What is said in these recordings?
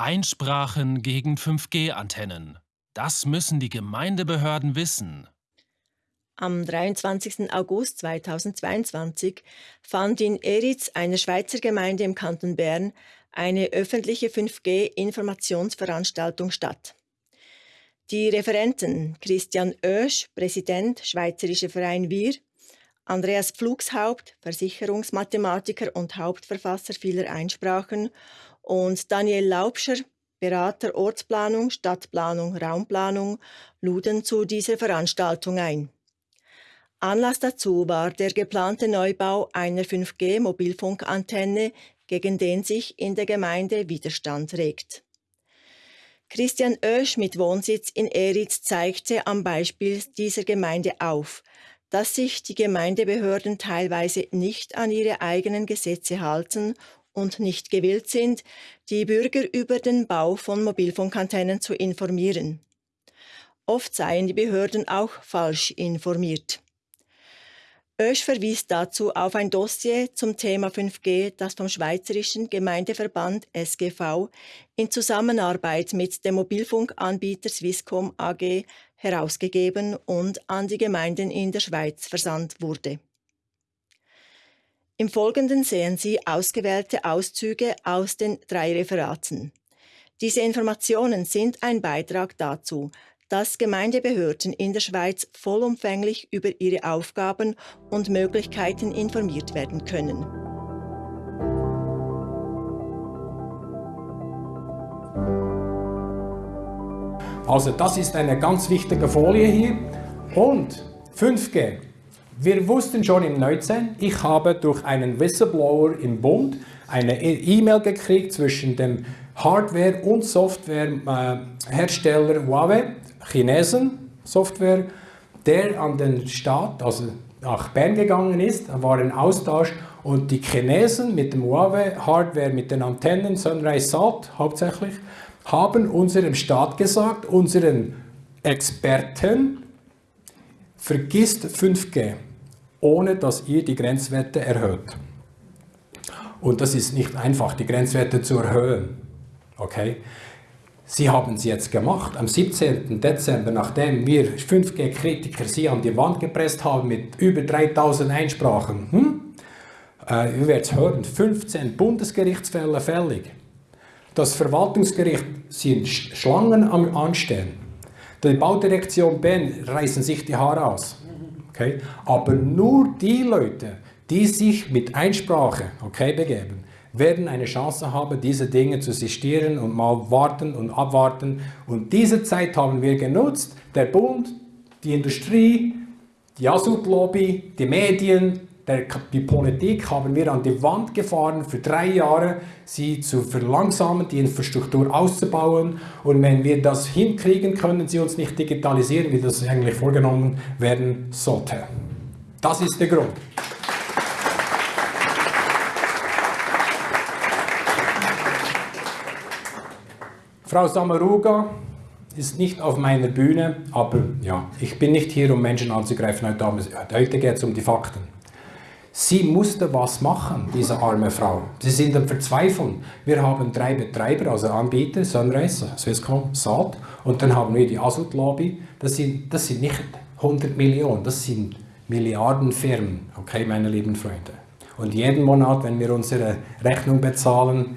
Einsprachen gegen 5G-Antennen. Das müssen die Gemeindebehörden wissen. Am 23. August 2022 fand in Eritz, einer Schweizer Gemeinde im Kanton Bern, eine öffentliche 5G-Informationsveranstaltung statt. Die Referenten Christian Oesch, Präsident Schweizerischer Verein Wir, Andreas Pflugshaupt, Versicherungsmathematiker und Hauptverfasser vieler Einsprachen und Daniel Laubscher, Berater Ortsplanung, Stadtplanung, Raumplanung, luden zu dieser Veranstaltung ein. Anlass dazu war der geplante Neubau einer 5G-Mobilfunkantenne, gegen den sich in der Gemeinde Widerstand regt. Christian Oesch mit Wohnsitz in Eritz zeigte am Beispiel dieser Gemeinde auf, dass sich die Gemeindebehörden teilweise nicht an ihre eigenen Gesetze halten und nicht gewillt sind, die Bürger über den Bau von Mobilfunkantennen zu informieren. Oft seien die Behörden auch falsch informiert. Oesch verwies dazu auf ein Dossier zum Thema 5G, das vom Schweizerischen Gemeindeverband SGV in Zusammenarbeit mit dem Mobilfunkanbieter Swisscom AG herausgegeben und an die Gemeinden in der Schweiz versandt wurde. Im Folgenden sehen Sie ausgewählte Auszüge aus den drei Referaten. Diese Informationen sind ein Beitrag dazu, dass Gemeindebehörden in der Schweiz vollumfänglich über ihre Aufgaben und Möglichkeiten informiert werden können. Also das ist eine ganz wichtige Folie hier. Und 5G. Wir wussten schon im 19, ich habe durch einen Whistleblower im Bund eine E-Mail gekriegt zwischen dem Hardware- und Softwarehersteller Huawei Chinesen Software, der an den Staat, also nach Bern gegangen ist. Da war ein Austausch und die Chinesen mit dem Huawei Hardware, mit den Antennen Sunrise Salt hauptsächlich, haben unserem Staat gesagt, unseren Experten, vergisst 5G, ohne dass ihr die Grenzwerte erhöht. Und das ist nicht einfach, die Grenzwerte zu erhöhen. Okay? Sie haben es jetzt gemacht. Am 17. Dezember, nachdem wir 5G-Kritiker Sie an die Wand gepresst haben mit über 3000 Einsprachen, hm? äh, ihr werdet es hören, 15 Bundesgerichtsfälle fällig. Das Verwaltungsgericht sind Schlangen am Anstehen. Die Baudirektion Bern reißen sich die Haare aus. Okay? Aber nur die Leute, die sich mit Einsprache okay, begeben, werden eine Chance haben, diese Dinge zu sistieren und mal warten und abwarten. Und diese Zeit haben wir genutzt, der Bund, die Industrie, die Asut-Lobby, die Medien, der, die Politik haben wir an die Wand gefahren für drei Jahre, sie zu verlangsamen, die Infrastruktur auszubauen. Und wenn wir das hinkriegen, können sie uns nicht digitalisieren, wie das eigentlich vorgenommen werden sollte. Das ist der Grund. Frau Samaruga ist nicht auf meiner Bühne, aber ja, ich bin nicht hier, um Menschen anzugreifen. Heute geht es um die Fakten. Sie musste was machen, diese arme Frau. Sie sind am Verzweifeln. Wir haben drei Betreiber, also Anbieter, Sunrise, Swisscom, Saat, und dann haben wir die Asut Lobby. Das sind, das sind nicht 100 Millionen, das sind Milliardenfirmen, okay, meine lieben Freunde. Und jeden Monat, wenn wir unsere Rechnung bezahlen,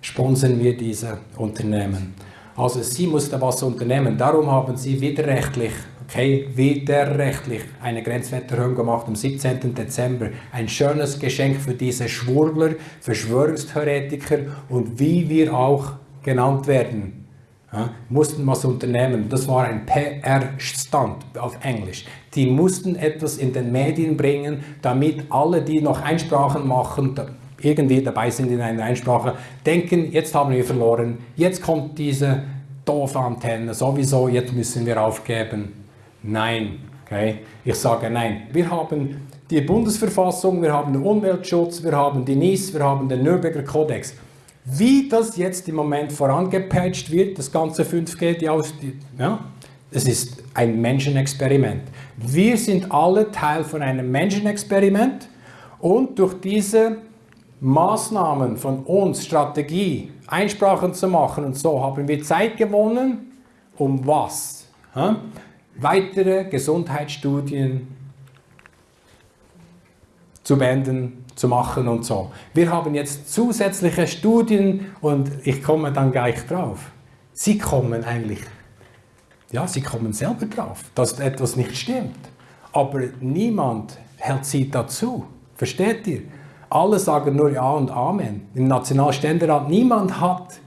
sponsern wir diese Unternehmen. Also sie musste was unternehmen. Darum haben sie widerrechtlich, okay, widerrechtlich eine Grenzwerterhöhung gemacht am 17. Dezember. Ein schönes Geschenk für diese Schwurbler, Verschwörungstheoretiker und wie wir auch genannt werden. Ja, mussten was unternehmen. Das war ein PR-Stand auf Englisch. Die mussten etwas in den Medien bringen, damit alle, die noch Einsprachen machen, irgendwie dabei sind in einer Einsprache, denken, jetzt haben wir verloren, jetzt kommt diese doofe Antenne, sowieso, jetzt müssen wir aufgeben. Nein, okay? ich sage nein. Wir haben die Bundesverfassung, wir haben den Umweltschutz, wir haben die NIS, wir haben den Nürnberger Kodex. Wie das jetzt im Moment vorangepatcht wird, das ganze 5G, die Aus die, ja, es ist ein Menschenexperiment. Wir sind alle Teil von einem Menschenexperiment und durch diese Maßnahmen von uns, Strategie, Einsprachen zu machen und so, haben wir Zeit gewonnen, um was? Hm? Weitere Gesundheitsstudien zu beenden, zu machen und so. Wir haben jetzt zusätzliche Studien und ich komme dann gleich drauf. Sie kommen eigentlich, ja, sie kommen selber drauf, dass etwas nicht stimmt. Aber niemand hält sie dazu. Versteht ihr? Alle sagen nur Ja und Amen. Im Nationalständerat, niemand hat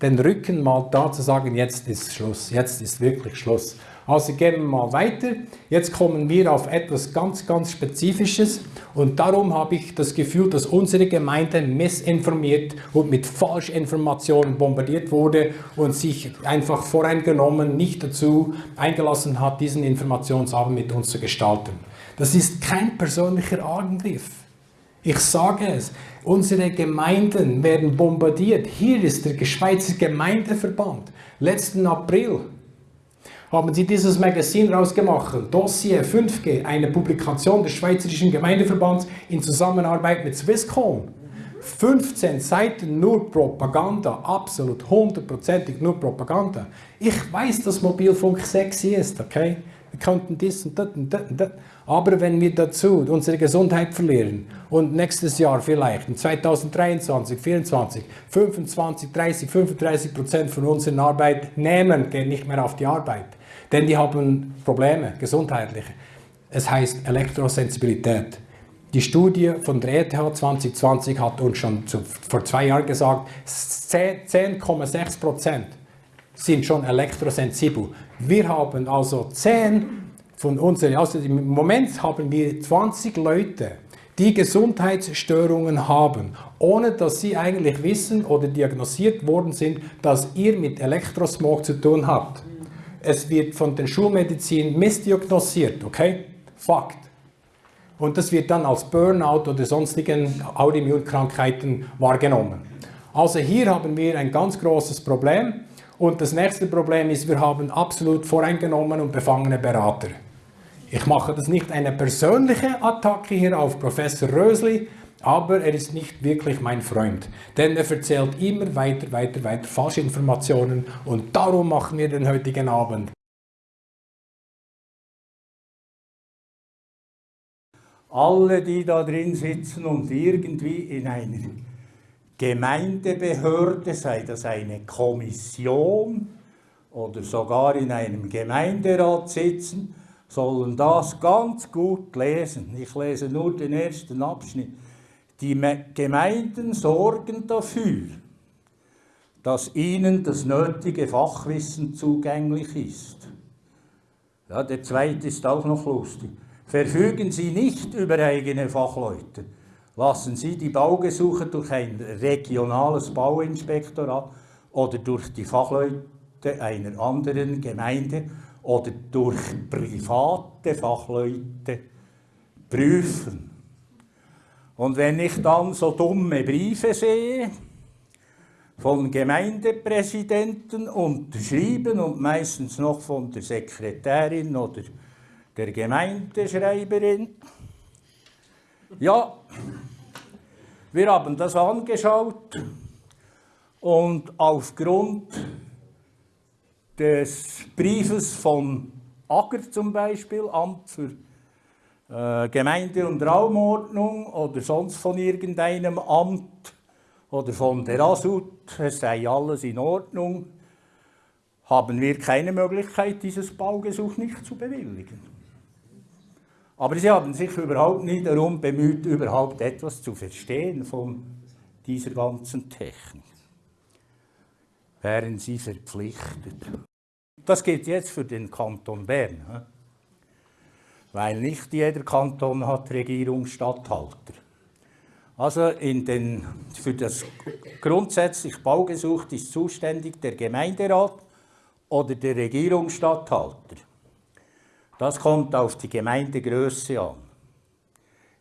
den Rücken mal da zu sagen, jetzt ist Schluss, jetzt ist wirklich Schluss. Also gehen wir mal weiter. Jetzt kommen wir auf etwas ganz, ganz Spezifisches und darum habe ich das Gefühl, dass unsere Gemeinde missinformiert und mit Falschinformationen bombardiert wurde und sich einfach voreingenommen nicht dazu eingelassen hat, diesen Informationsabend mit uns zu gestalten. Das ist kein persönlicher Angriff. Ich sage es, unsere Gemeinden werden bombardiert. Hier ist der Schweizer Gemeindeverband. Letzten April haben sie dieses Magazin rausgemacht, Dossier 5G, eine Publikation des Schweizerischen Gemeindeverbands in Zusammenarbeit mit Swisscom. 15 Seiten nur Propaganda, absolut hundertprozentig nur Propaganda. Ich weiß, dass Mobilfunk sexy ist, okay? Wir könnten dies und das und das und das. Aber wenn wir dazu unsere Gesundheit verlieren und nächstes Jahr vielleicht, in 2023, 2024, 25, 30, 35 Prozent von unseren Arbeitnehmern gehen nicht mehr auf die Arbeit, denn die haben Probleme, gesundheitliche. Es heißt Elektrosensibilität. Die Studie von der ETH 2020 hat uns schon zu, vor zwei Jahren gesagt, 10,6 Prozent sind schon elektrosensibel. Wir haben also 10 von unseren, also im Moment haben wir 20 Leute, die Gesundheitsstörungen haben, ohne dass sie eigentlich wissen oder diagnostiziert worden sind, dass ihr mit Elektrosmog zu tun habt. Es wird von der Schulmedizin missdiagnostiziert, okay? Fakt. Und das wird dann als Burnout oder sonstigen Autoimmunkrankheiten wahrgenommen. Also hier haben wir ein ganz großes Problem. Und das nächste Problem ist, wir haben absolut voreingenommen und befangene Berater. Ich mache das nicht eine persönliche Attacke hier auf Professor Rösli, aber er ist nicht wirklich mein Freund, denn er erzählt immer weiter, weiter, weiter Falschinformationen und darum machen wir den heutigen Abend. Alle, die da drin sitzen und irgendwie in einer Gemeindebehörde, sei das eine Kommission oder sogar in einem Gemeinderat sitzen, sollen das ganz gut lesen. Ich lese nur den ersten Abschnitt. Die Gemeinden sorgen dafür, dass ihnen das nötige Fachwissen zugänglich ist. Ja, der zweite ist auch noch lustig. Verfügen Sie nicht über eigene Fachleute, lassen Sie die Baugesuche durch ein regionales Bauinspektorat oder durch die Fachleute einer anderen Gemeinde oder durch private Fachleute prüfen. Und wenn ich dann so dumme Briefe sehe, von Gemeindepräsidenten unterschrieben und meistens noch von der Sekretärin oder der Gemeindeschreiberin. Ja, wir haben das angeschaut und aufgrund des Briefes von Acker zum Beispiel, Amt für äh, Gemeinde- und Raumordnung oder sonst von irgendeinem Amt oder von der ASUT, es sei alles in Ordnung, haben wir keine Möglichkeit, dieses Baugesuch nicht zu bewilligen. Aber sie haben sich überhaupt nie darum bemüht, überhaupt etwas zu verstehen von dieser ganzen Technik. Wären sie verpflichtet. Das geht jetzt für den Kanton Bern, weil nicht jeder Kanton hat Regierungsstatthalter. Also den, für das grundsätzlich Baugesuch ist zuständig der Gemeinderat oder der Regierungsstatthalter. Das kommt auf die Gemeindegröße an.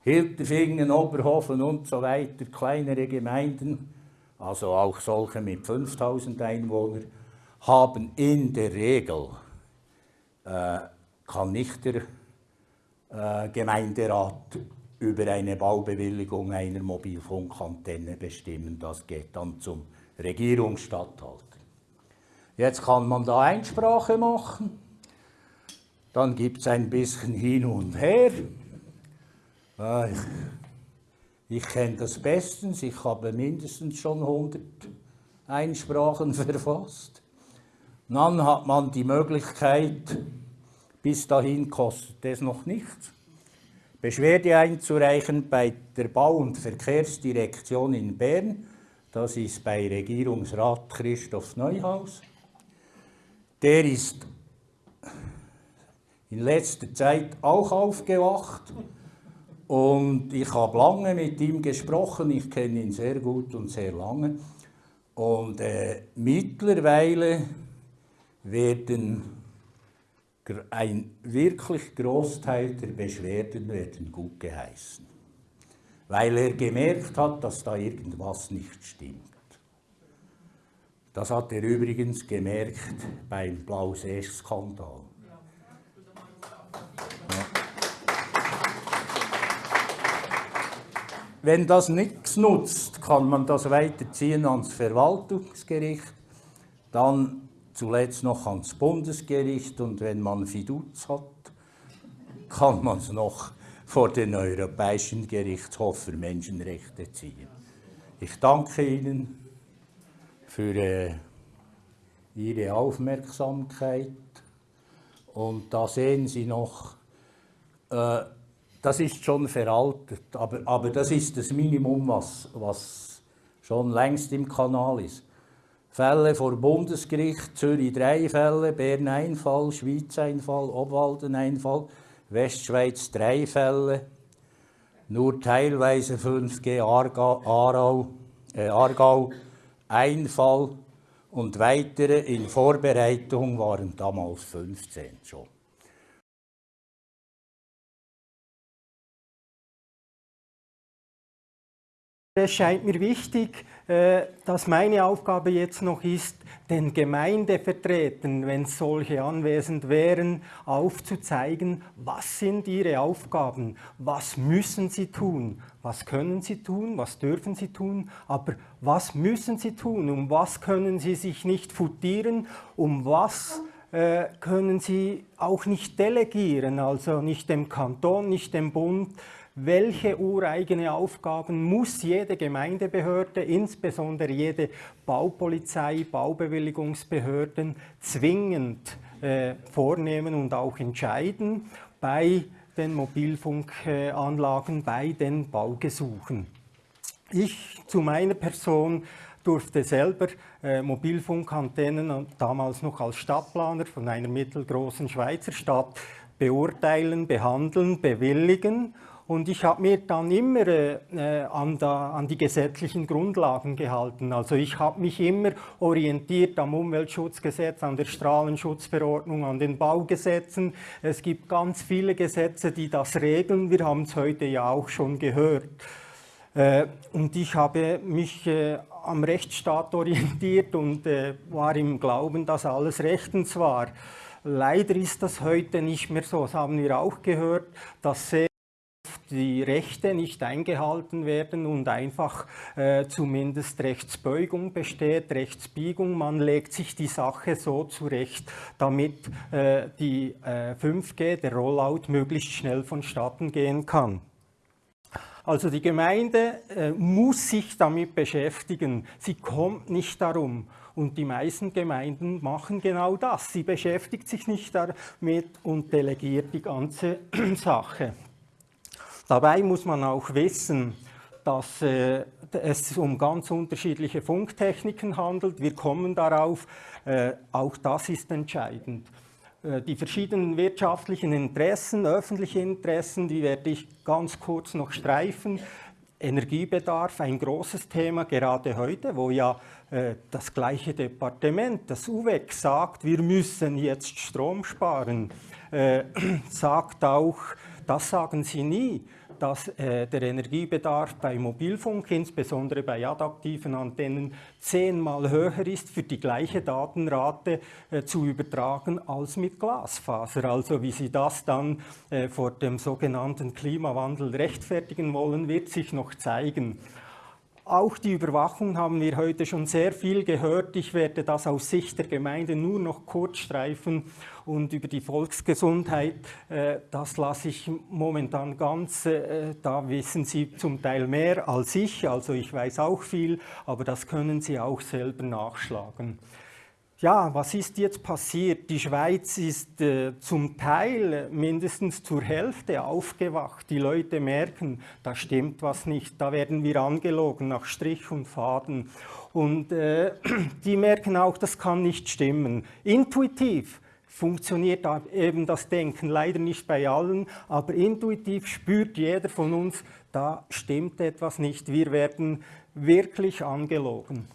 Hilterfingen, Oberhofen und so weiter, kleinere Gemeinden, also auch solche mit 5000 Einwohnern, haben in der Regel, äh, kann nicht der äh, Gemeinderat über eine Baubewilligung einer Mobilfunkantenne bestimmen. Das geht dann zum Regierungsstatthalter. Jetzt kann man da Einsprache machen. Dann gibt es ein bisschen hin und her. Ah, ich, ich kenne das bestens. Ich habe mindestens schon 100 Einsprachen verfasst. Dann hat man die Möglichkeit, bis dahin kostet es noch nichts, Beschwerde einzureichen bei der Bau- und Verkehrsdirektion in Bern. Das ist bei Regierungsrat Christoph Neuhaus. Der ist in letzter Zeit auch aufgewacht und ich habe lange mit ihm gesprochen. Ich kenne ihn sehr gut und sehr lange. Und äh, mittlerweile werden ein wirklich Großteil der Beschwerden werden gut geheißen, weil er gemerkt hat, dass da irgendwas nicht stimmt. Das hat er übrigens gemerkt beim Blausee-Skandal. Wenn das nichts nutzt, kann man das weiterziehen ans Verwaltungsgericht. Dann zuletzt noch ans Bundesgericht und wenn man Fiduz hat, kann man es noch vor den Europäischen Gerichtshof für Menschenrechte ziehen. Ich danke Ihnen für äh, Ihre Aufmerksamkeit und da sehen Sie noch, äh, das ist schon veraltet, aber, aber das ist das Minimum, was, was schon längst im Kanal ist. Fälle vor Bundesgericht, Zürich drei Fälle, Bern ein Fall, Schweiz ein Fall, Obwalden ein Fall, Westschweiz drei Fälle, nur teilweise 5G Aargau, Aarau, äh, Aargau ein Fall und weitere in Vorbereitung waren damals 15 schon. Es scheint mir wichtig, dass meine Aufgabe jetzt noch ist, den Gemeindevertretern, wenn solche anwesend wären, aufzuzeigen, was sind ihre Aufgaben, was müssen sie tun, was können sie tun, was dürfen sie tun, aber was müssen sie tun, um was können sie sich nicht futieren, um was äh, können sie auch nicht delegieren, also nicht dem Kanton, nicht dem Bund, welche ureigene Aufgaben muss jede Gemeindebehörde, insbesondere jede Baupolizei, Baubewilligungsbehörden zwingend äh, vornehmen und auch entscheiden bei den Mobilfunkanlagen, bei den Baugesuchen. Ich zu meiner Person durfte selber äh, Mobilfunkantennen damals noch als Stadtplaner von einer mittelgroßen Schweizer Stadt beurteilen, behandeln, bewilligen und ich habe mir dann immer äh, an, da, an, die gesetzlichen Grundlagen gehalten. Also ich habe mich immer orientiert am Umweltschutzgesetz, an der Strahlenschutzverordnung, an den Baugesetzen. Es gibt ganz viele Gesetze, die das regeln. Wir haben es heute ja auch schon gehört. Äh, und ich habe mich äh, am Rechtsstaat orientiert und äh, war im Glauben, dass alles rechtens war. Leider ist das heute nicht mehr so. Das haben wir auch gehört, dass sehr die Rechte nicht eingehalten werden und einfach äh, zumindest Rechtsbeugung besteht, Rechtsbiegung. Man legt sich die Sache so zurecht, damit äh, die äh, 5G, der Rollout, möglichst schnell vonstatten gehen kann. Also die Gemeinde äh, muss sich damit beschäftigen. Sie kommt nicht darum. Und die meisten Gemeinden machen genau das. Sie beschäftigt sich nicht damit und delegiert die ganze Sache. Dabei muss man auch wissen, dass äh, es um ganz unterschiedliche Funktechniken handelt. Wir kommen darauf, äh, auch das ist entscheidend. Äh, die verschiedenen wirtschaftlichen Interessen, öffentliche Interessen, die werde ich ganz kurz noch streifen. Energiebedarf, ein großes Thema, gerade heute, wo ja äh, das gleiche Departement, das UWEC, sagt, wir müssen jetzt Strom sparen, sagt auch, das sagen sie nie, dass äh, der Energiebedarf bei Mobilfunk, insbesondere bei adaptiven Antennen, zehnmal höher ist, für die gleiche Datenrate äh, zu übertragen als mit Glasfaser. Also wie Sie das dann äh, vor dem sogenannten Klimawandel rechtfertigen wollen, wird sich noch zeigen. Auch die Überwachung haben wir heute schon sehr viel gehört. Ich werde das aus Sicht der Gemeinde nur noch kurz streifen und über die Volksgesundheit, äh, das lasse ich momentan ganz, äh, da wissen Sie zum Teil mehr als ich, also ich weiß auch viel, aber das können Sie auch selber nachschlagen. Ja, was ist jetzt passiert? Die Schweiz ist äh, zum Teil mindestens zur Hälfte aufgewacht. Die Leute merken, da stimmt was nicht, da werden wir angelogen nach Strich und Faden. Und äh, die merken auch, das kann nicht stimmen. Intuitiv funktioniert eben das Denken leider nicht bei allen, aber intuitiv spürt jeder von uns, da stimmt etwas nicht, wir werden wirklich angelogen.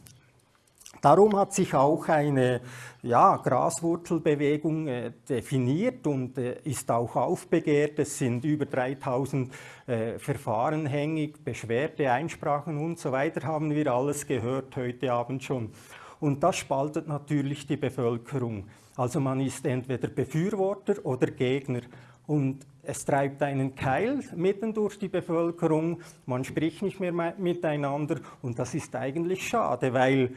Darum hat sich auch eine ja, Graswurzelbewegung äh, definiert und äh, ist auch aufbegehrt. Es sind über 3000 äh, Verfahren hängig, Beschwerde, Einsprachen und so weiter haben wir alles gehört heute Abend schon. Und das spaltet natürlich die Bevölkerung. Also man ist entweder Befürworter oder Gegner. Und es treibt einen Keil mitten durch die Bevölkerung, man spricht nicht mehr miteinander und das ist eigentlich schade, weil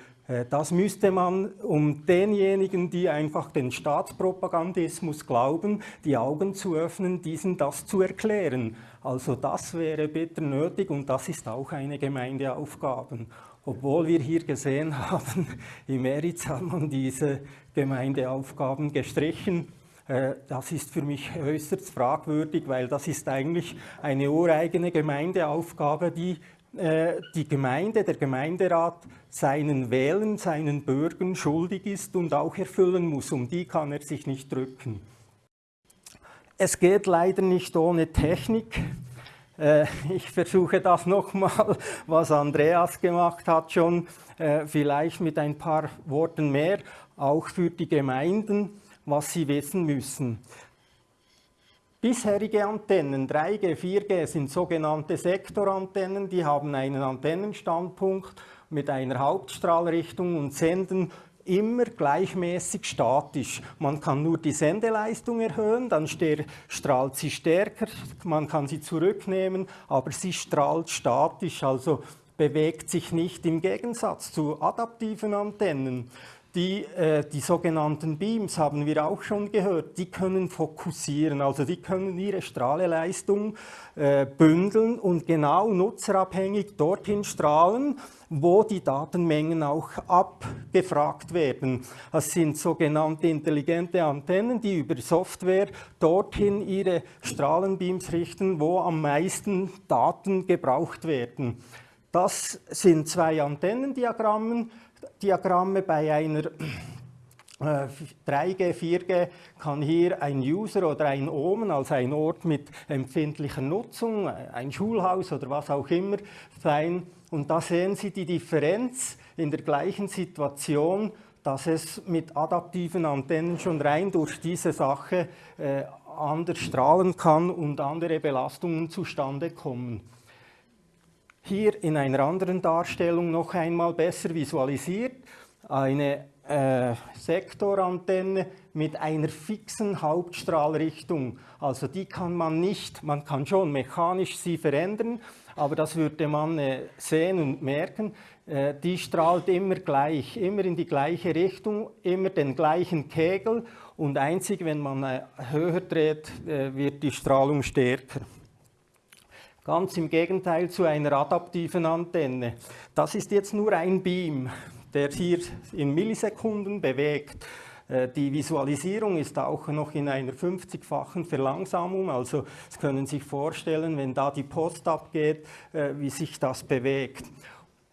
das müsste man, um denjenigen, die einfach den Staatspropagandismus glauben, die Augen zu öffnen, diesen das zu erklären. Also das wäre bitter nötig und das ist auch eine Gemeindeaufgabe. Obwohl wir hier gesehen haben, im Meritz hat man diese Gemeindeaufgaben gestrichen. Äh, das ist für mich äußerst fragwürdig, weil das ist eigentlich eine ureigene Gemeindeaufgabe, die äh, die Gemeinde, der Gemeinderat seinen Wählern, seinen Bürgern schuldig ist und auch erfüllen muss. Um die kann er sich nicht drücken. Es geht leider nicht ohne Technik. Äh, ich versuche das nochmal, was Andreas gemacht hat schon, vielleicht mit ein paar Worten mehr, auch für die Gemeinden was sie wissen müssen. Bisherige Antennen, 3G, 4G, sind sogenannte Sektorantennen, die haben einen Antennenstandpunkt mit einer Hauptstrahlrichtung und senden immer gleichmäßig statisch. Man kann nur die Sendeleistung erhöhen, dann strahlt sie stärker, man kann sie zurücknehmen, aber sie strahlt statisch, also bewegt sich nicht im Gegensatz zu adaptiven Antennen. Die, äh, die sogenannten Beams haben wir auch schon gehört, die können fokussieren, also die können ihre Strahleleistung äh, bündeln und genau nutzerabhängig dorthin strahlen, wo die Datenmengen auch abgefragt werden. Das sind sogenannte intelligente Antennen, die über Software dorthin ihre Strahlenbeams richten, wo am meisten Daten gebraucht werden. Das sind zwei Antennendiagrammen, Diagramme bei einer 3G, äh, 4G kann hier ein User oder ein Omen, also ein Ort mit empfindlicher Nutzung, ein Schulhaus oder was auch immer sein. Und da sehen Sie die Differenz in der gleichen Situation, dass es mit adaptiven Antennen schon rein durch diese Sache äh, anders strahlen kann und andere Belastungen zustande kommen. Hier in einer anderen Darstellung noch einmal besser visualisiert eine äh, Sektorantenne mit einer fixen Hauptstrahlrichtung. Also die kann man nicht, man kann schon mechanisch sie verändern, aber das würde man äh, sehen und merken. Äh, die strahlt immer gleich, immer in die gleiche Richtung, immer den gleichen Kegel und einzig, wenn man äh, höher dreht, äh, wird die Strahlung stärker. Ganz im Gegenteil zu einer adaptiven Antenne. Das ist jetzt nur ein Beam, der hier in Millisekunden bewegt. Äh, die Visualisierung ist auch noch in einer 50-fachen Verlangsamung, also Sie können sich vorstellen, wenn da die Post abgeht, äh, wie sich das bewegt.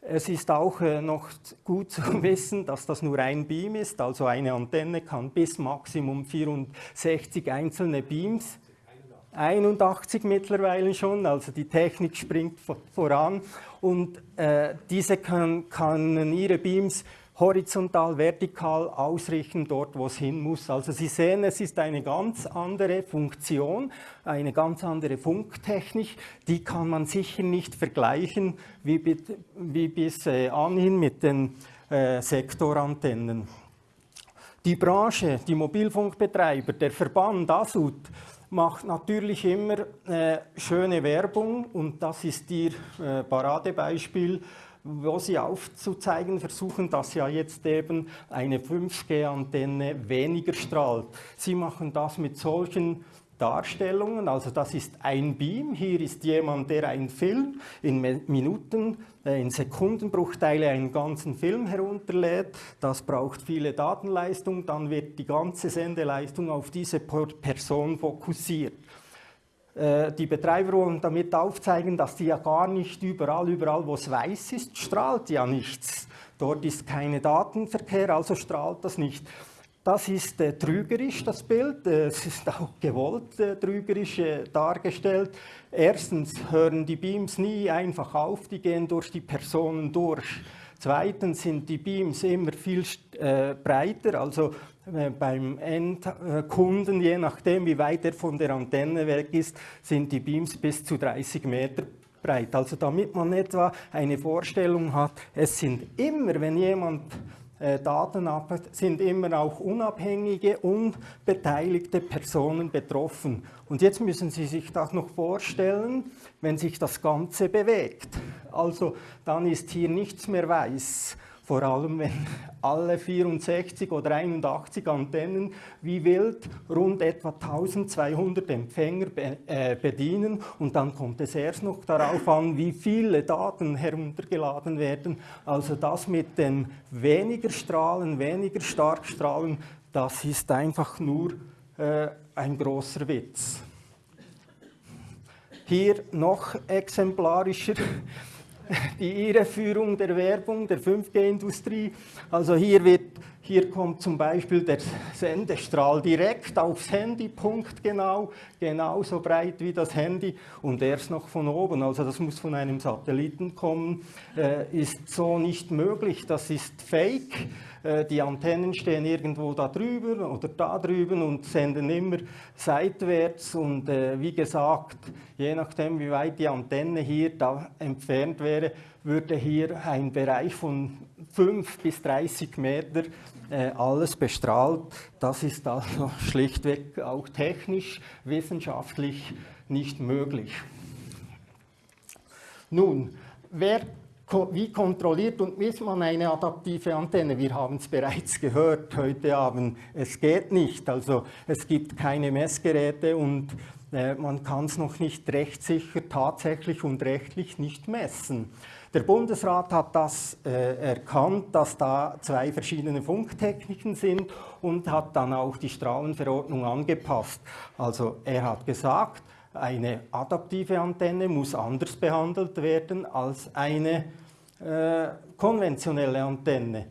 Es ist auch äh, noch gut zu wissen, dass das nur ein Beam ist, also eine Antenne kann bis Maximum 64 einzelne Beams 81 mittlerweile schon, also die Technik springt voran und äh, diese können, können ihre Beams horizontal, vertikal ausrichten, dort wo es hin muss. Also Sie sehen, es ist eine ganz andere Funktion, eine ganz andere Funktechnik, die kann man sicher nicht vergleichen wie, wie bis äh, anhin mit den äh, Sektorantennen. Die Branche, die Mobilfunkbetreiber, der Verband ASUT macht natürlich immer äh, schöne Werbung und das ist ihr äh, Paradebeispiel, wo sie aufzuzeigen versuchen, dass ja jetzt eben eine 5G-Antenne weniger strahlt. Sie machen das mit solchen Darstellungen, also das ist ein Beam, hier ist jemand, der einen Film in Minuten, äh, in Sekundenbruchteile einen ganzen Film herunterlädt, das braucht viele Datenleistung, dann wird die ganze Sendeleistung auf diese Person fokussiert. Äh, die Betreiber wollen damit aufzeigen, dass die ja gar nicht überall, überall wo es weiß ist, strahlt ja nichts. Dort ist kein Datenverkehr, also strahlt das nicht. Das ist äh, trügerisch, das Bild. Äh, es ist auch gewollt äh, trügerisch äh, dargestellt. Erstens hören die Beams nie einfach auf, die gehen durch die Personen durch. Zweitens sind die Beams immer viel äh, breiter, also äh, beim Endkunden, je nachdem wie weit er von der Antenne weg ist, sind die Beams bis zu 30 Meter breit. Also damit man etwa eine Vorstellung hat, es sind immer, wenn jemand Daten ab, sind immer auch unabhängige, unbeteiligte Personen betroffen. Und jetzt müssen Sie sich das noch vorstellen, wenn sich das Ganze bewegt. Also dann ist hier nichts mehr weiß vor allem wenn alle 64 oder 81 Antennen wie wild rund etwa 1200 Empfänger be äh, bedienen und dann kommt es erst noch darauf an, wie viele Daten heruntergeladen werden. Also das mit dem weniger Strahlen, weniger Starkstrahlen, das ist einfach nur äh, ein großer Witz. Hier noch exemplarischer die Irreführung der Werbung der 5G-Industrie. Also hier, wird, hier kommt zum Beispiel der Sendestrahl direkt aufs Handy, punktgenau, genauso breit wie das Handy und erst noch von oben. Also das muss von einem Satelliten kommen, äh, ist so nicht möglich, das ist fake. Äh, die Antennen stehen irgendwo da drüben oder da drüben und senden immer seitwärts und äh, wie gesagt, je nachdem wie weit die Antenne hier da entfernt wäre, würde hier ein Bereich von 5 bis 30 Meter äh, alles bestrahlt. Das ist also schlichtweg auch technisch, wissenschaftlich nicht möglich. Nun, wer wie kontrolliert und misst man eine adaptive Antenne? Wir haben es bereits gehört heute Abend. Es geht nicht. Also es gibt keine Messgeräte und äh, man kann es noch nicht rechtssicher, tatsächlich und rechtlich nicht messen. Der Bundesrat hat das äh, erkannt, dass da zwei verschiedene Funktechniken sind und hat dann auch die Strahlenverordnung angepasst. Also er hat gesagt, eine adaptive Antenne muss anders behandelt werden als eine äh, konventionelle Antenne.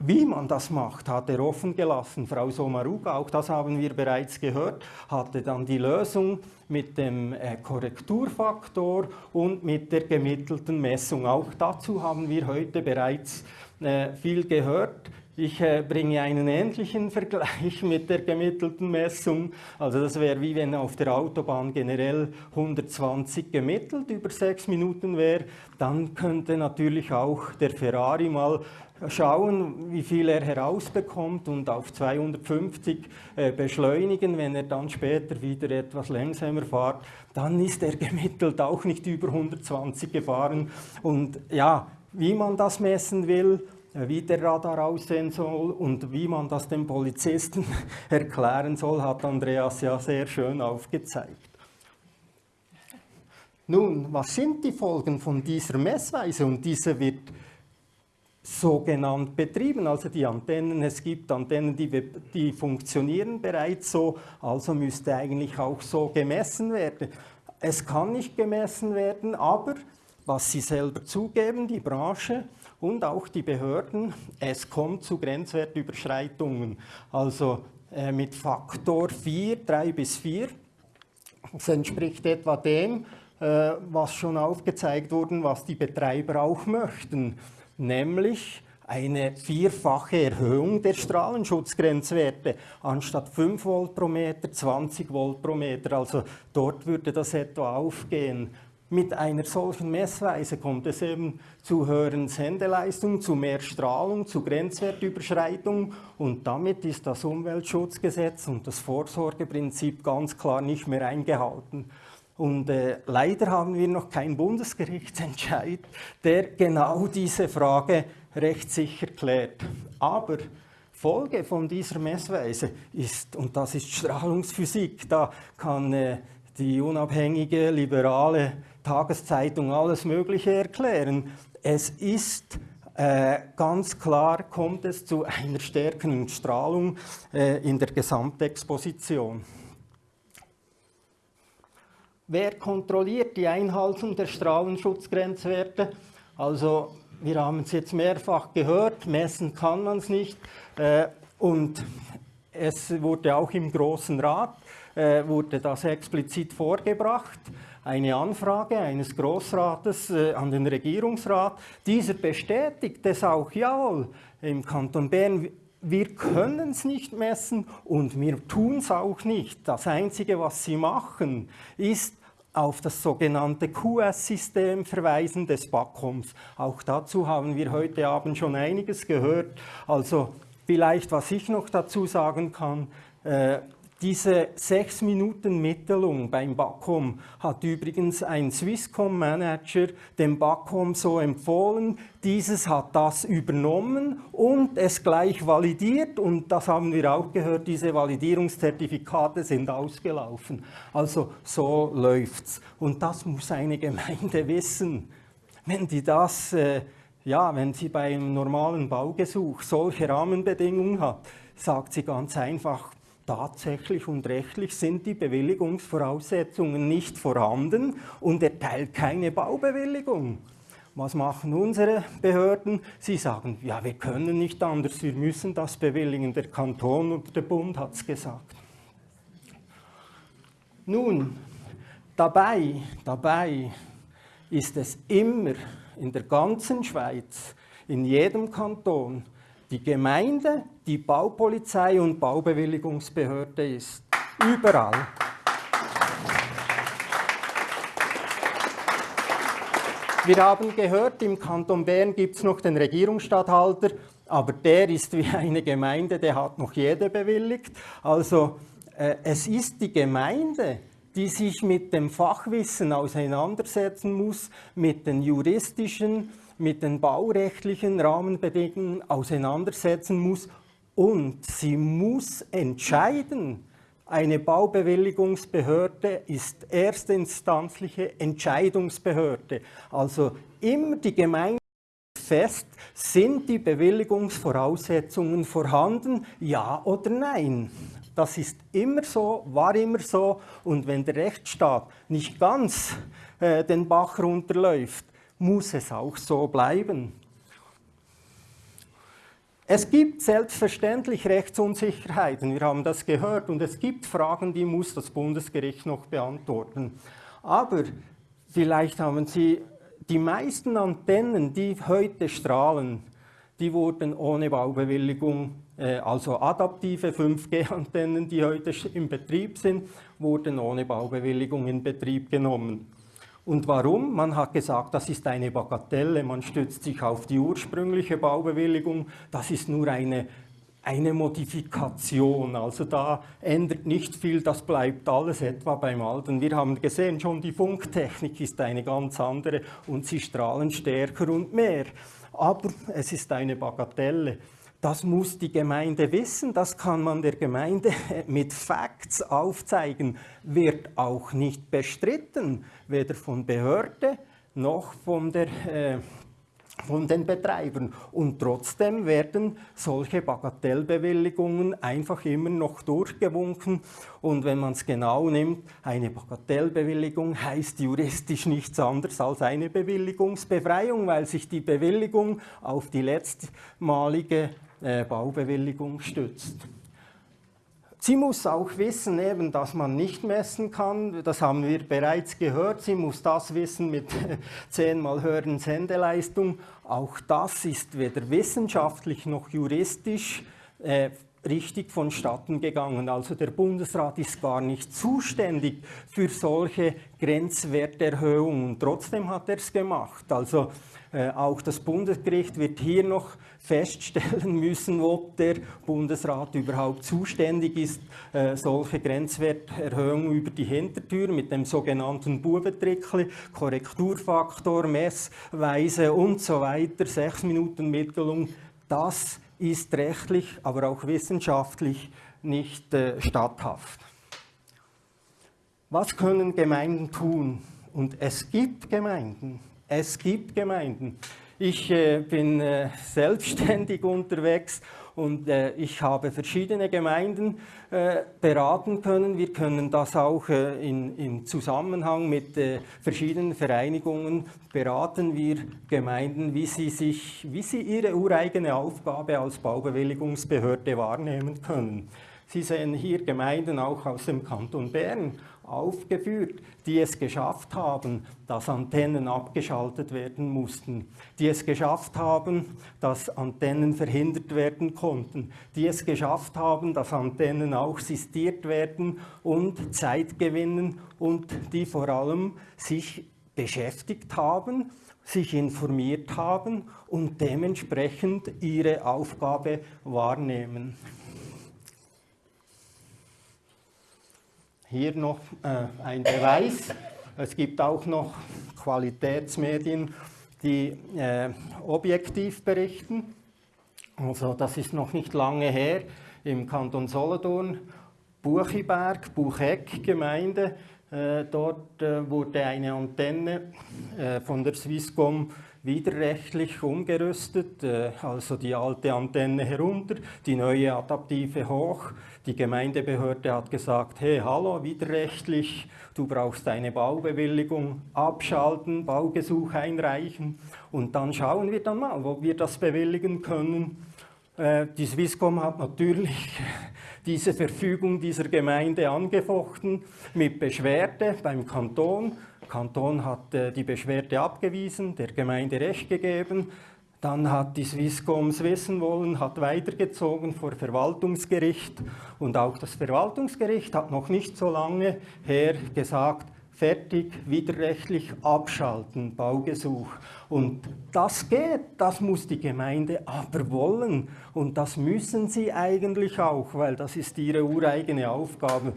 Wie man das macht, hat er offen gelassen. Frau Somaruga, auch das haben wir bereits gehört, hatte dann die Lösung mit dem äh, Korrekturfaktor und mit der gemittelten Messung. Auch dazu haben wir heute bereits äh, viel gehört. Ich äh, bringe einen ähnlichen Vergleich mit der gemittelten Messung. Also das wäre wie wenn auf der Autobahn generell 120 gemittelt über sechs Minuten wäre. Dann könnte natürlich auch der Ferrari mal schauen, wie viel er herausbekommt und auf 250 äh, beschleunigen. Wenn er dann später wieder etwas langsamer fährt, dann ist er gemittelt auch nicht über 120 gefahren. Und ja, wie man das messen will, wie der Radar aussehen soll und wie man das dem Polizisten erklären soll, hat Andreas ja sehr schön aufgezeigt. Nun, was sind die Folgen von dieser Messweise? Und diese wird so genannt betrieben, also die Antennen, es gibt Antennen, die, die funktionieren bereits so, also müsste eigentlich auch so gemessen werden. Es kann nicht gemessen werden, aber was sie selber zugeben, die Branche, und auch die Behörden, es kommt zu Grenzwertüberschreitungen. Also äh, mit Faktor 4, 3 bis 4. Das entspricht etwa dem, äh, was schon aufgezeigt wurde, was die Betreiber auch möchten. Nämlich eine vierfache Erhöhung der Strahlenschutzgrenzwerte. Anstatt 5 Volt pro Meter, 20 Volt pro Meter. Also dort würde das etwa aufgehen. Mit einer solchen Messweise kommt es eben zu höheren Sendeleistungen, zu mehr Strahlung, zu Grenzwertüberschreitungen und damit ist das Umweltschutzgesetz und das Vorsorgeprinzip ganz klar nicht mehr eingehalten. Und äh, leider haben wir noch keinen Bundesgerichtsentscheid, der genau diese Frage rechtssicher klärt. Aber Folge von dieser Messweise ist, und das ist Strahlungsphysik, da kann äh, die unabhängige liberale Tageszeitung alles Mögliche erklären. Es ist äh, ganz klar, kommt es zu einer stärkeren Strahlung äh, in der Gesamtexposition. Wer kontrolliert die Einhaltung der Strahlenschutzgrenzwerte? Also wir haben es jetzt mehrfach gehört, messen kann man es nicht. Äh, und es wurde auch im Großen Rat äh, wurde das explizit vorgebracht eine Anfrage eines Großrates äh, an den Regierungsrat. Dieser bestätigt es auch, jawohl, im Kanton Bern, wir können es nicht messen und wir tun es auch nicht. Das Einzige, was sie machen, ist auf das sogenannte QS-System verweisen des BAKOMs. Auch dazu haben wir heute Abend schon einiges gehört. Also vielleicht, was ich noch dazu sagen kann, äh, diese 6 Minuten Mittelung beim BACOM hat übrigens ein Swisscom-Manager dem BACOM so empfohlen. Dieses hat das übernommen und es gleich validiert und das haben wir auch gehört, diese Validierungszertifikate sind ausgelaufen. Also so läuft's und das muss eine Gemeinde wissen. Wenn die das, äh, ja, wenn sie bei einem normalen Baugesuch solche Rahmenbedingungen hat, sagt sie ganz einfach, tatsächlich und rechtlich sind die Bewilligungsvoraussetzungen nicht vorhanden und erteilt keine Baubewilligung. Was machen unsere Behörden? Sie sagen, ja, wir können nicht anders, wir müssen das bewilligen. Der Kanton und der Bund hat es gesagt. Nun, dabei, dabei ist es immer in der ganzen Schweiz, in jedem Kanton, die Gemeinde, die Baupolizei und Baubewilligungsbehörde ist. Überall. Wir haben gehört, im Kanton Bern gibt es noch den Regierungsstatthalter, aber der ist wie eine Gemeinde, der hat noch jede bewilligt. Also äh, es ist die Gemeinde, die sich mit dem Fachwissen auseinandersetzen muss, mit den juristischen mit den baurechtlichen Rahmenbedingungen auseinandersetzen muss und sie muss entscheiden. Eine Baubewilligungsbehörde ist erstinstanzliche Entscheidungsbehörde. Also immer die Gemeinde fest, sind die Bewilligungsvoraussetzungen vorhanden, ja oder nein. Das ist immer so, war immer so und wenn der Rechtsstaat nicht ganz äh, den Bach runterläuft, muss es auch so bleiben. Es gibt selbstverständlich Rechtsunsicherheiten, wir haben das gehört, und es gibt Fragen, die muss das Bundesgericht noch beantworten. Aber vielleicht haben Sie die meisten Antennen, die heute strahlen, die wurden ohne Baubewilligung, äh, also adaptive 5G-Antennen, die heute im Betrieb sind, wurden ohne Baubewilligung in Betrieb genommen. Und warum? Man hat gesagt, das ist eine Bagatelle, man stützt sich auf die ursprüngliche Baubewilligung, das ist nur eine, eine Modifikation, also da ändert nicht viel, das bleibt alles etwa beim Alten. Wir haben gesehen, schon die Funktechnik ist eine ganz andere und sie strahlen stärker und mehr. Aber es ist eine Bagatelle. Das muss die Gemeinde wissen, das kann man der Gemeinde mit Facts aufzeigen, wird auch nicht bestritten, weder von Behörde noch von, der, äh, von den Betreibern. Und trotzdem werden solche Bagatellbewilligungen einfach immer noch durchgewunken. Und wenn man es genau nimmt, eine Bagatellbewilligung heißt juristisch nichts anderes als eine Bewilligungsbefreiung, weil sich die Bewilligung auf die letztmalige äh, Baubewilligung stützt. Sie muss auch wissen, eben, dass man nicht messen kann. Das haben wir bereits gehört. Sie muss das wissen mit zehnmal höheren Sendeleistung. Auch das ist weder wissenschaftlich noch juristisch äh, richtig vonstatten gegangen. Also der Bundesrat ist gar nicht zuständig für solche Grenzwerterhöhungen. Trotzdem hat er es gemacht. Also auch das Bundesgericht wird hier noch feststellen müssen, ob der Bundesrat überhaupt zuständig ist, äh, solche Grenzwerterhöhungen über die Hintertür mit dem sogenannten Bubentrickli, Korrekturfaktor, Messweise und so weiter, sechs Minuten Mittelung, das ist rechtlich, aber auch wissenschaftlich nicht äh, statthaft. Was können Gemeinden tun? Und es gibt Gemeinden, es gibt Gemeinden. Ich äh, bin äh, selbstständig unterwegs und äh, ich habe verschiedene Gemeinden äh, beraten können. Wir können das auch äh, in, in, Zusammenhang mit äh, verschiedenen Vereinigungen beraten wir Gemeinden, wie sie, sich, wie sie ihre ureigene Aufgabe als Baubewilligungsbehörde wahrnehmen können. Sie sehen hier Gemeinden auch aus dem Kanton Bern aufgeführt, die es geschafft haben, dass Antennen abgeschaltet werden mussten, die es geschafft haben, dass Antennen verhindert werden konnten, die es geschafft haben, dass Antennen auch sistiert werden und Zeit gewinnen und die vor allem sich beschäftigt haben, sich informiert haben und dementsprechend ihre Aufgabe wahrnehmen. Hier noch äh, ein Beweis. Es gibt auch noch Qualitätsmedien, die äh, objektiv berichten. Also das ist noch nicht lange her im Kanton Solothurn, Buchiberg, Bucheck Gemeinde. Äh, dort äh, wurde eine Antenne äh, von der Swisscom widerrechtlich umgerüstet, äh, also die alte Antenne herunter, die neue adaptive hoch. Die Gemeindebehörde hat gesagt, hey, hallo, widerrechtlich, du brauchst eine Baubewilligung, abschalten, Baugesuch einreichen und dann schauen wir dann mal, ob wir das bewilligen können. Äh, die Swisscom hat natürlich diese Verfügung dieser Gemeinde angefochten mit Beschwerde beim Kanton Kanton hat äh, die Beschwerde abgewiesen, der Gemeinde Recht gegeben. Dann hat die Swisscoms wissen wollen, hat weitergezogen vor Verwaltungsgericht und auch das Verwaltungsgericht hat noch nicht so lange her gesagt, fertig, widerrechtlich abschalten, Baugesuch. Und das geht, das muss die Gemeinde aber wollen und das müssen sie eigentlich auch, weil das ist ihre ureigene Aufgabe.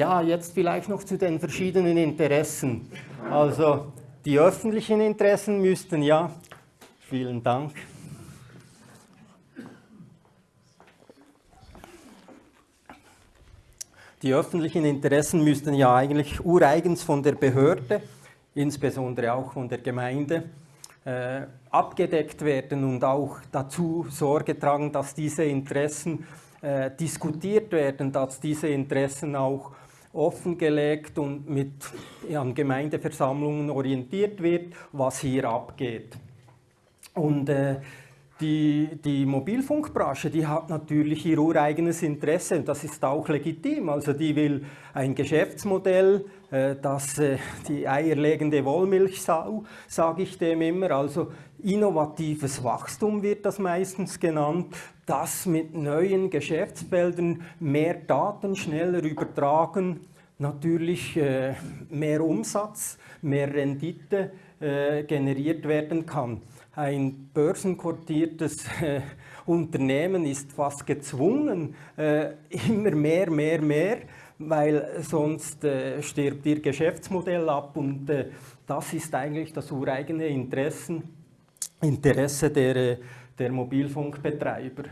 Ja, jetzt vielleicht noch zu den verschiedenen Interessen. Also die öffentlichen Interessen müssten ja, vielen Dank, Die öffentlichen Interessen müssten ja eigentlich ureigens von der Behörde, insbesondere auch von der Gemeinde, äh, abgedeckt werden und auch dazu Sorge tragen, dass diese Interessen äh, diskutiert werden, dass diese Interessen auch offengelegt und mit, an Gemeindeversammlungen orientiert wird, was hier abgeht. Und äh, die, die, Mobilfunkbranche, die hat natürlich ihr ureigenes Interesse und das ist auch legitim. Also die will ein Geschäftsmodell, äh, das äh, die eierlegende Wollmilchsau, sage ich dem immer. Also innovatives Wachstum wird das meistens genannt, das mit neuen Geschäftsfeldern mehr Daten schneller übertragen, natürlich äh, mehr Umsatz, mehr Rendite äh, generiert werden kann. Ein börsenkortiertes äh, Unternehmen ist fast gezwungen, äh, immer mehr, mehr, mehr, weil sonst äh, stirbt ihr Geschäftsmodell ab und äh, das ist eigentlich das ureigene Interessen, Interesse der der Mobilfunkbetreiber.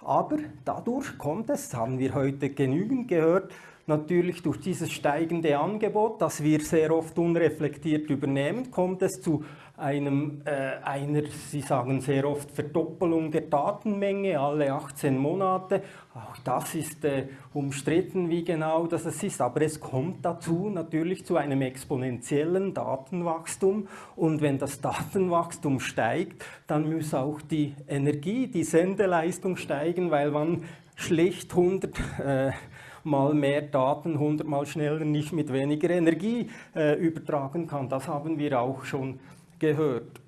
Aber dadurch kommt es, haben wir heute genügend gehört, Natürlich durch dieses steigende Angebot, das wir sehr oft unreflektiert übernehmen, kommt es zu einem, äh, einer, Sie sagen sehr oft, Verdoppelung der Datenmenge alle 18 Monate. Auch das ist äh, umstritten, wie genau das ist, aber es kommt dazu natürlich zu einem exponentiellen Datenwachstum und wenn das Datenwachstum steigt, dann muss auch die Energie, die Sendeleistung steigen, weil man schlicht 100 äh, mal mehr Daten 100 mal schneller nicht mit weniger Energie äh, übertragen kann. Das haben wir auch schon gehört.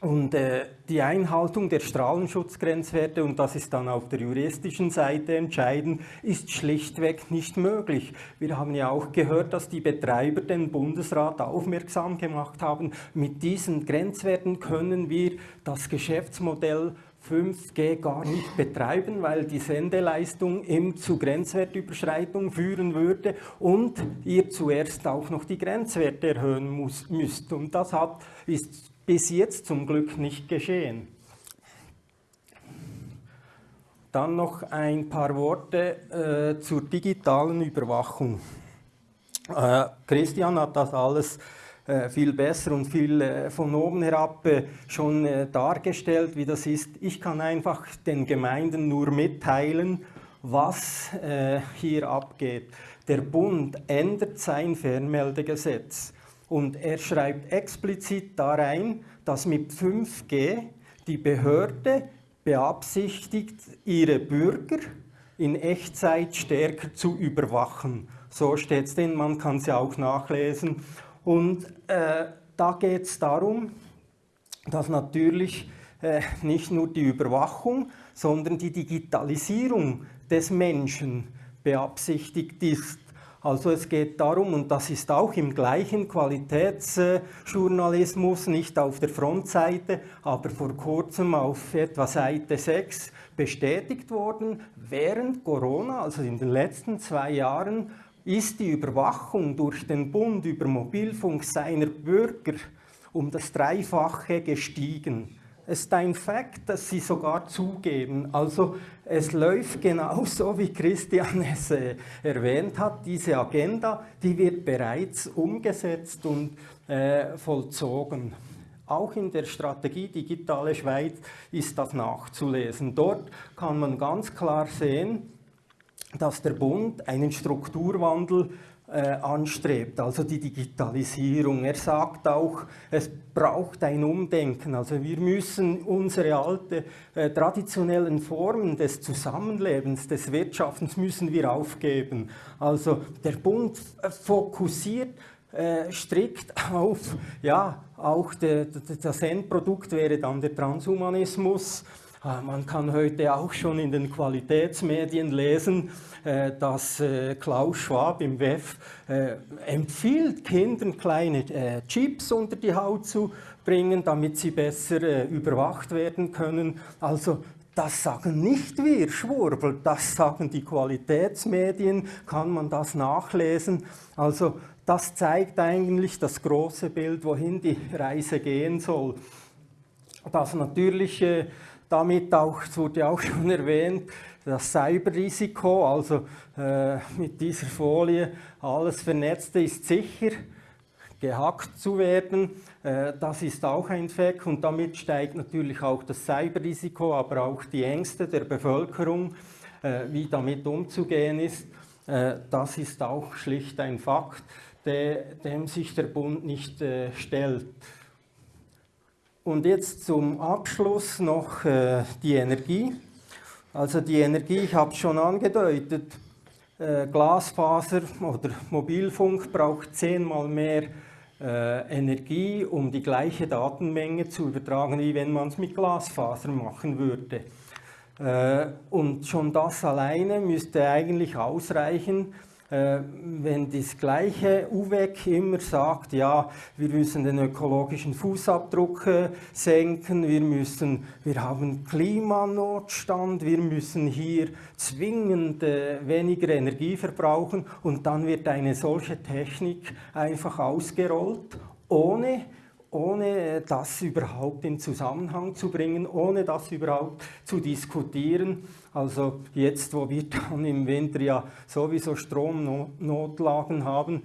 Und äh, die Einhaltung der Strahlenschutzgrenzwerte, und das ist dann auf der juristischen Seite entscheidend, ist schlichtweg nicht möglich. Wir haben ja auch gehört, dass die Betreiber den Bundesrat aufmerksam gemacht haben, mit diesen Grenzwerten können wir das Geschäftsmodell 5G gar nicht betreiben, weil die Sendeleistung eben zu Grenzwertüberschreitung führen würde und ihr zuerst auch noch die Grenzwerte erhöhen muss, müsst. Und das hat, ist bis jetzt zum Glück nicht geschehen. Dann noch ein paar Worte äh, zur digitalen Überwachung. Äh, Christian hat das alles viel besser und viel äh, von oben herab äh, schon dargestellt, wie das ist. Ich kann einfach den Gemeinden nur mitteilen, was hier abgeht. Der Bund ändert sein Fernmeldegesetz und er schreibt explizit da rein, dass mit 5G die Behörde beabsichtigt, ihre Bürger in Echtzeit stärker zu überwachen. So steht es denn, man kann es ja auch nachlesen. Und äh, da geht es darum, dass natürlich äh, nicht nur die Überwachung, sondern die Digitalisierung des Menschen beabsichtigt ist. Also es geht darum, und das ist auch im gleichen Qualitätsjournalismus, nicht auf der Frontseite, aber vor kurzem auf etwa Seite 6 bestätigt worden, während Corona, also in den letzten zwei Jahren, ist die Überwachung durch den Bund über Mobilfunk seiner Bürger um das Dreifache gestiegen. Es ist ein Fakt, das sie sogar zugeben. Also es läuft genauso, wie Christian es äh, erwähnt hat. Diese Agenda, die wird bereits umgesetzt und äh, vollzogen. Auch in der Strategie Digitale Schweiz ist das nachzulesen. Dort kann man ganz klar sehen, dass der Bund einen Strukturwandel äh, anstrebt, also die Digitalisierung. Er sagt auch, es braucht ein Umdenken. Also wir müssen unsere alten äh, traditionellen Formen des Zusammenlebens, des Wirtschaftens müssen wir aufgeben. Also der Bund äh, fokussiert äh, strikt auf, ja, auch de, de, das Endprodukt wäre dann der Transhumanismus, man kann heute auch schon in den Qualitätsmedien lesen, äh, dass äh, Klaus Schwab im WEF äh, empfiehlt, Kindern kleine Chips unter die Haut zu bringen, damit sie besser überwacht werden können. Also das sagen nicht wir Schwurbel, das sagen die Qualitätsmedien, kann man das nachlesen. Also das zeigt eigentlich das große Bild, wohin die Reise gehen soll. Das natürliche damit auch, es wurde auch schon erwähnt, das Cyberrisiko, also äh, mit dieser Folie, alles Vernetzte ist sicher, gehackt zu werden. Äh, das ist auch ein Fakt und damit steigt natürlich auch das Cyberrisiko, aber auch die Ängste der Bevölkerung, äh, wie damit umzugehen ist. Äh, das ist auch schlicht ein Fakt, de, dem sich der Bund nicht äh, stellt. Und jetzt zum Abschluss noch äh, die Energie. Also die Energie, ich habe es schon angedeutet, äh, Glasfaser oder Mobilfunk braucht zehnmal mehr äh, Energie, um die gleiche Datenmenge zu übertragen, wie wenn man es mit Glasfaser machen würde. Äh, und schon das alleine müsste eigentlich ausreichen, wenn das gleiche UWEC immer sagt, ja, wir müssen den ökologischen Fußabdruck äh, senken, wir, müssen, wir haben Klimanotstand, wir müssen hier zwingend äh, weniger Energie verbrauchen und dann wird eine solche Technik einfach ausgerollt, ohne ohne das überhaupt in Zusammenhang zu bringen, ohne das überhaupt zu diskutieren. Also jetzt, wo wir dann im Winter ja sowieso Stromnotlagen haben,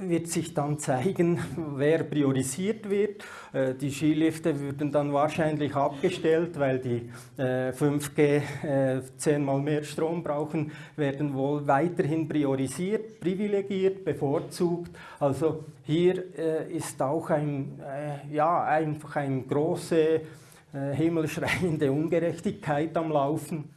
wird sich dann zeigen, wer priorisiert wird. Äh, die Skilifte würden dann wahrscheinlich abgestellt, weil die 5G äh, zehnmal mehr Strom brauchen, werden wohl weiterhin priorisiert, privilegiert, bevorzugt. Also hier äh, ist auch ein, ja, einfach eine große himmelschreiende Ungerechtigkeit am Laufen.